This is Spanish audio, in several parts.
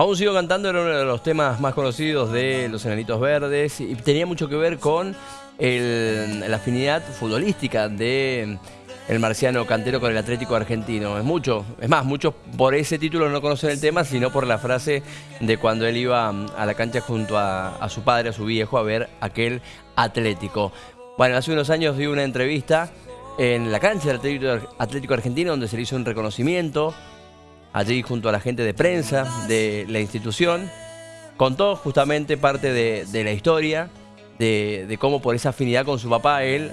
Aún sigo cantando, era uno de los temas más conocidos de Los Enanitos Verdes y tenía mucho que ver con la afinidad futbolística de el marciano cantero con el Atlético Argentino. Es mucho, es más, muchos por ese título no conocen el tema, sino por la frase de cuando él iba a la cancha junto a, a su padre, a su viejo, a ver aquel Atlético. Bueno, hace unos años di una entrevista en la cancha del Atlético, Argentino donde se le hizo un reconocimiento allí junto a la gente de prensa de la institución. Contó justamente parte de, la historia, de, cómo por esa afinidad con su papá él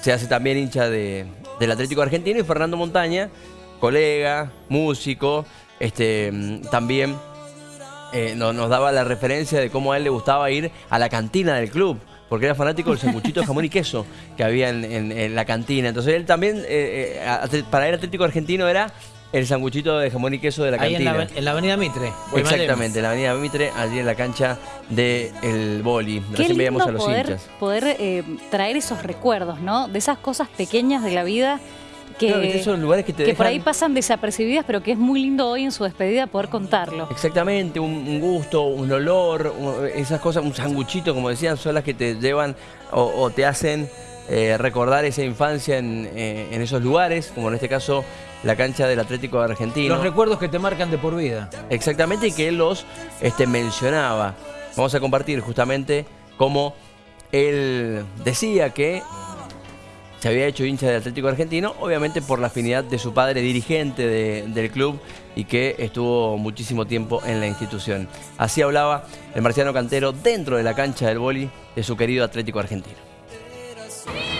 se hace también hincha del Atlético Argentino y Fernando Montaña, colega, músico, este, también eh, nos, daba la referencia de cómo a él le gustaba ir a la cantina del club porque era fanático del sanguchito de jamón y queso que había en, la cantina. Entonces él también, eh, eh, para él Atlético Argentino era el sanguchito de jamón y queso de la cantina. Ahí en la, avenida Mitre. Exactamente, en la avenida Mitre, allí en la cancha del el boli. Qué veíamos a los poder, poder eh, traer esos recuerdos, ¿no? De esas cosas pequeñas de la vida que, lugares que, por ahí pasan desapercibidas, pero que es muy lindo hoy en su despedida poder contarlo. Exactamente, un, gusto, un olor, esas cosas, un sanguchito, como decían, son las que te llevan o, te hacen eh, recordar esa infancia eh, en, esos lugares, como en este caso la cancha del Atlético Argentino. Los recuerdos que te marcan de por vida. Exactamente, y que él los este, mencionaba. Vamos a compartir justamente cómo él decía que se había hecho hincha del Atlético Argentino, obviamente por la afinidad de su padre dirigente del club y que estuvo muchísimo tiempo en la institución. Así hablaba el marciano cantero dentro de la cancha del boli de su querido Atlético Argentino.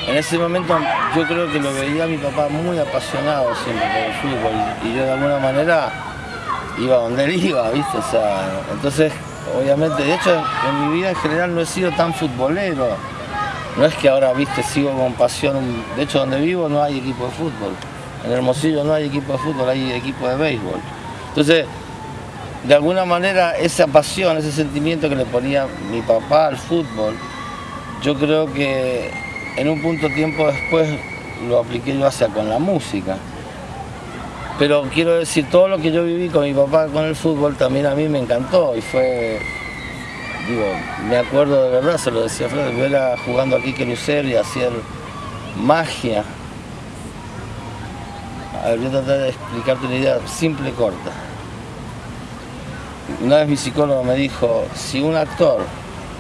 En ese momento yo creo que lo veía mi papá muy apasionado siempre por el fútbol y yo de alguna manera iba donde él iba, ¿viste? O sea, entonces, obviamente, de hecho en mi vida en general no he sido tan futbolero no es que ahora, viste, sigo con pasión, de hecho donde vivo no hay equipo de fútbol, en Hermosillo no hay equipo de fútbol, hay equipo de béisbol. Entonces, de alguna manera esa pasión, ese sentimiento que le ponía mi papá al fútbol, yo creo que en un punto tiempo después lo apliqué yo hacia con la música. Pero quiero decir, todo lo que yo viví con mi papá con el fútbol también a mí me encantó y fue digo, me acuerdo de verdad, se lo decía Fred, era jugando aquí que Lucero y hacer magia. A ver, voy a tratar de explicarte una idea simple y corta. Una vez mi psicólogo me dijo, si un actor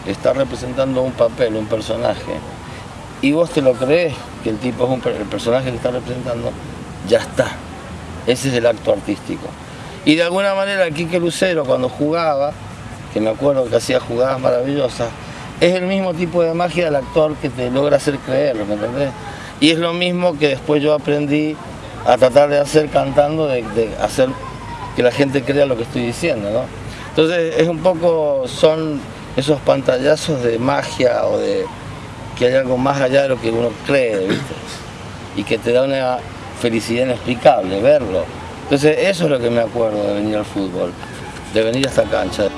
está representando un papel, un personaje, y vos te lo crees que el tipo es el personaje que está representando, ya está. Ese es el acto artístico. Y de alguna manera aquí que Lucero cuando jugaba, que me acuerdo que hacía jugadas maravillosas, es el mismo tipo de magia del actor que te logra hacer creerlo, ¿me entendés? Y es lo mismo que después yo aprendí a tratar de hacer cantando, de, hacer que la gente crea lo que estoy diciendo, ¿no? Entonces es un poco, son esos pantallazos de magia o de que hay algo más allá de lo que uno cree, ¿viste? Y que te da una felicidad inexplicable verlo. Entonces eso es lo que me acuerdo de venir al fútbol, de venir a esta cancha.